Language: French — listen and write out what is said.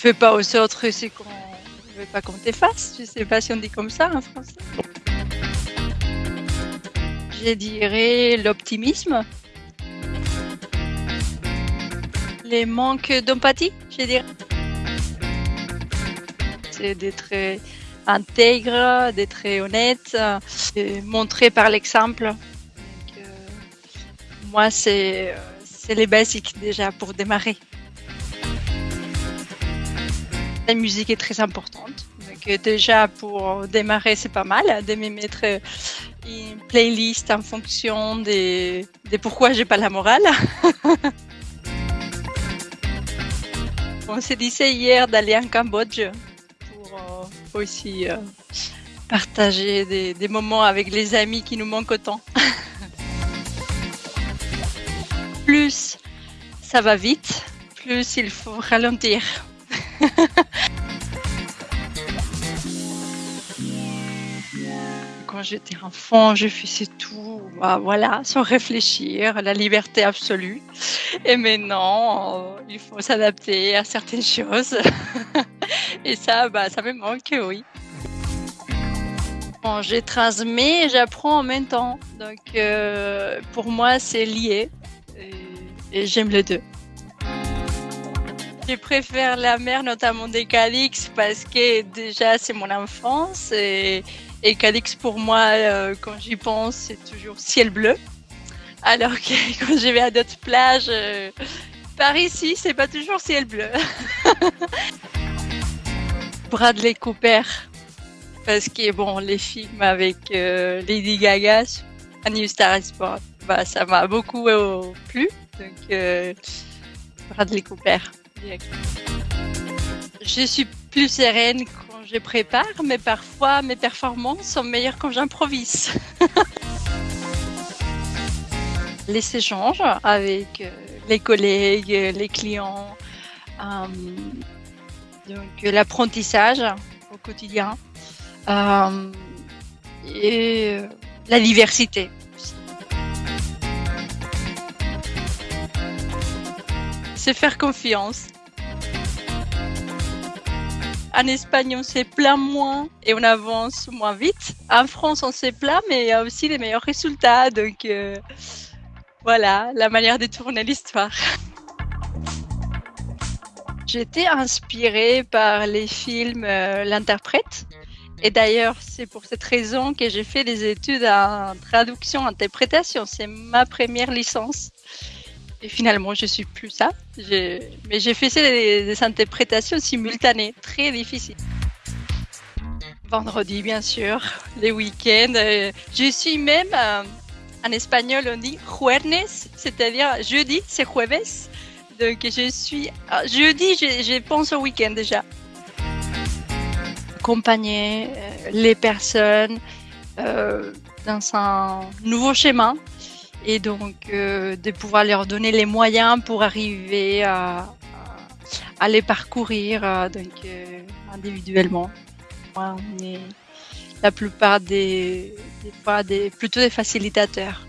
fais pas aux autres ce qu'on ne veut pas qu'on te fasse. Je sais pas si on dit comme ça en français. Je dirais l'optimisme. Les manques d'empathie, je dirais. C'est d'être intègre, d'être honnête, et montrer par l'exemple. Euh, Moi, euh, c'est les basiques déjà pour démarrer. La musique est très importante. Donc euh, déjà pour démarrer, c'est pas mal de me mettre euh, une playlist en fonction des, des pourquoi j'ai pas la morale. On s'est dit hier d'aller en Cambodge pour euh, aussi partager des, des moments avec les amis qui nous manquent autant. plus ça va vite, plus il faut ralentir. J'étais enfant, je faisais tout, bah, voilà, sans réfléchir, la liberté absolue. Et maintenant, euh, il faut s'adapter à certaines choses. Et ça, bah, ça me manque, oui. Bon, je et j'apprends en même temps. Donc, euh, pour moi, c'est lié. Et j'aime les deux. Je préfère la mer, notamment des Calix, parce que déjà, c'est mon enfance. Et, Calix, pour moi, euh, quand j'y pense, c'est toujours ciel bleu. Alors que quand je vais à d'autres plages, euh, par ici, c'est pas toujours ciel bleu. Bradley Cooper, parce que bon, les films avec euh, Lady Gaga, A New Star bah, ça m'a beaucoup plu. Donc, Bradley Cooper. Je suis plus sereine quand je prépare, mais parfois mes performances sont meilleures quand j'improvise. les échanges avec euh, les collègues, les clients, euh, l'apprentissage au quotidien euh, et la diversité. C'est faire confiance. En Espagne, on se plaint moins et on avance moins vite. En France, on se plaint, mais il y a aussi les meilleurs résultats. Donc, euh, voilà la manière de tourner l'histoire. J'étais inspirée par les films euh, L'interprète. Et d'ailleurs, c'est pour cette raison que j'ai fait des études en traduction, interprétation. C'est ma première licence. Et finalement, je suis plus ça. Mais j'ai fait des, interprétations simultanées, très difficiles. Vendredi, bien sûr, les week-ends. euh, Je suis même, euh, en espagnol, on dit jueves, c'est-à-dire jeudi, c'est jueves. Donc, je suis. ah, Jeudi, je, je pense au week-end déjà. Accompagner euh, les personnes dans un nouveau schéma et donc euh, de pouvoir leur donner les moyens pour arriver à, à, les parcourir euh, donc, euh, individuellement. Moi, on est la plupart des, des des, plutôt des facilitateurs.